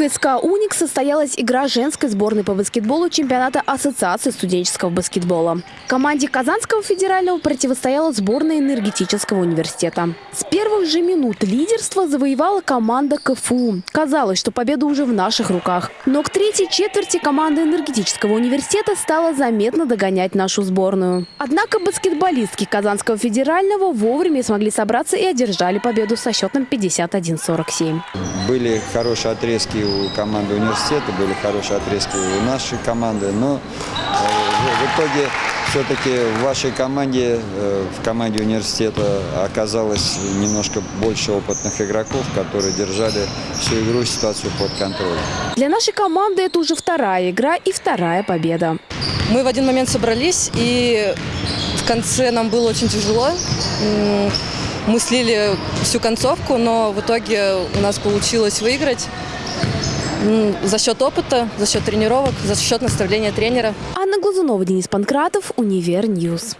КСК «Уник» состоялась игра женской сборной по баскетболу чемпионата Ассоциации студенческого баскетбола. Команде Казанского федерального противостояла сборная энергетического университета. С первых же минут лидерство завоевала команда КФУ. Казалось, что победа уже в наших руках. Но к третьей четверти команда энергетического университета стала заметно догонять нашу сборную. Однако баскетболистки Казанского федерального вовремя смогли собраться и одержали победу со счетом 51-47. Были хорошие отрезки у команды университета, были хорошие отрезки у нашей команды, но э, в итоге все-таки в вашей команде, э, в команде университета оказалось немножко больше опытных игроков, которые держали всю игру, ситуацию под контролем. Для нашей команды это уже вторая игра и вторая победа. Мы в один момент собрались, и в конце нам было очень тяжело. Мы слили всю концовку, но в итоге у нас получилось выиграть за счет опыта, за счет тренировок, за счет наставления тренера. Анна Глазунова, Денис Панкратов, Универ News.